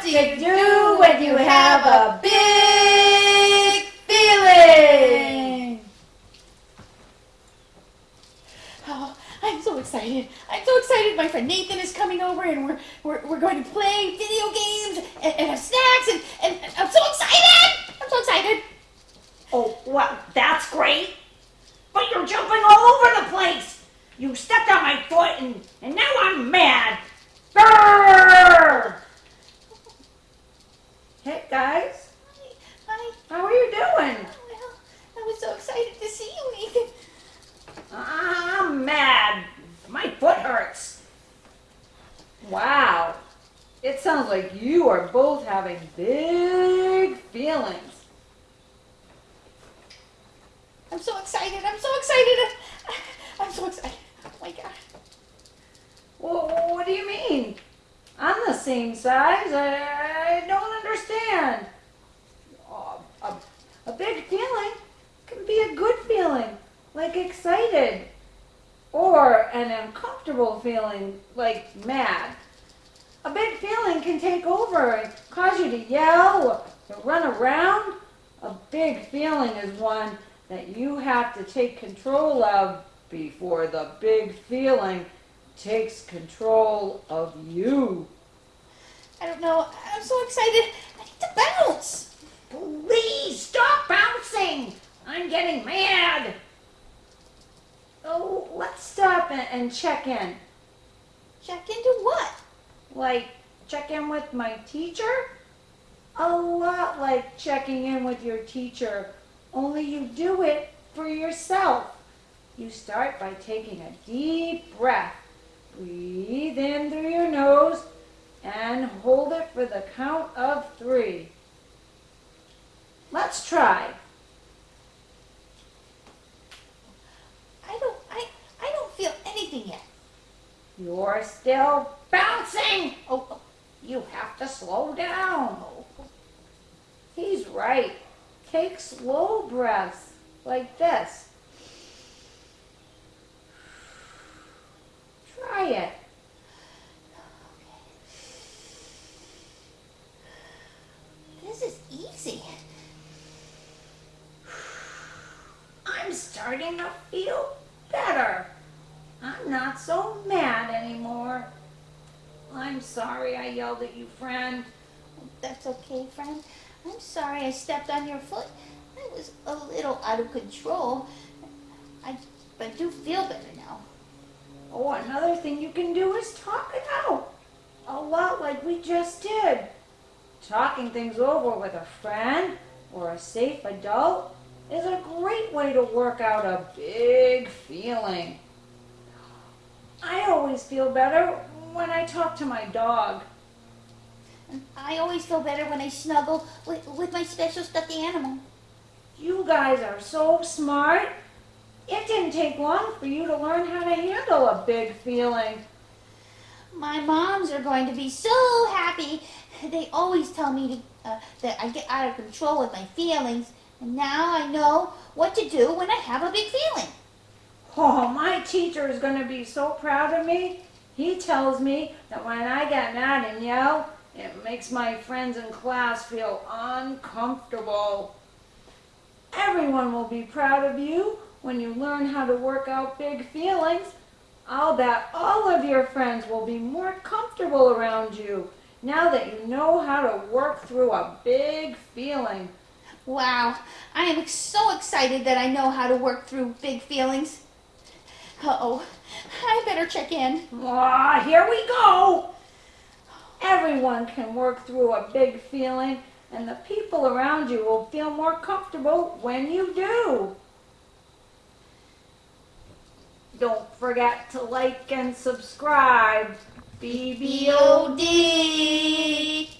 What do you do when you have a big feeling? Oh, I'm so excited. I'm so excited. My friend Nathan is coming over and we're, we're, we're going to play video games and, and have snacks and, and, and I'm so excited. I'm so excited. Oh, well, that's great. But you're jumping all over the place. You stepped on my foot and, and now I'm mad. Brrr! Hey, guys. Hi. How are you doing? Well, I was so excited to see you, Nathan. I'm mad. My foot hurts. Wow. It sounds like you are both having big feelings. I'm so excited. I'm so excited. I'm so excited. Oh my God. Well, what do you mean? I'm the same size. I, Oh, a, a big feeling can be a good feeling, like excited, or an uncomfortable feeling, like mad. A big feeling can take over and cause you to yell or to run around. A big feeling is one that you have to take control of before the big feeling takes control of you. I don't know. I'm so excited. I need to bounce. Please stop bouncing. I'm getting mad. Oh, let's stop and, and check in. Check into what? Like, check in with my teacher? A lot like checking in with your teacher, only you do it for yourself. You start by taking a deep breath. Breathe in through your nose and hold it for the count of three. Let's try. I don't. I. I don't feel anything yet. You're still bouncing. Oh, oh, you have to slow down. He's right. Take slow breaths like this. Try it. This is easy. I'm starting to feel better. I'm not so mad anymore. I'm sorry I yelled at you, friend. That's okay, friend. I'm sorry I stepped on your foot. I was a little out of control. I, but I do feel better now. Oh, another thing you can do is talk it out. A lot like we just did. Talking things over with a friend or a safe adult is a great way to work out a big feeling. I always feel better when I talk to my dog. And I always feel better when I snuggle with, with my special stuffed animal. You guys are so smart. It didn't take long for you to learn how to handle a big feeling. My moms are going to be so happy. They always tell me to, uh, that I get out of control with my feelings. And now I know what to do when I have a big feeling. Oh, my teacher is going to be so proud of me. He tells me that when I get mad and yell, it makes my friends in class feel uncomfortable. Everyone will be proud of you when you learn how to work out big feelings. I'll bet all of your friends will be more comfortable around you now that you know how to work through a big feeling. Wow, I am so excited that I know how to work through big feelings. Uh-oh, I better check in. Ah, here we go. Everyone can work through a big feeling, and the people around you will feel more comfortable when you do. Don't forget to like and subscribe. BBO. B-O-D.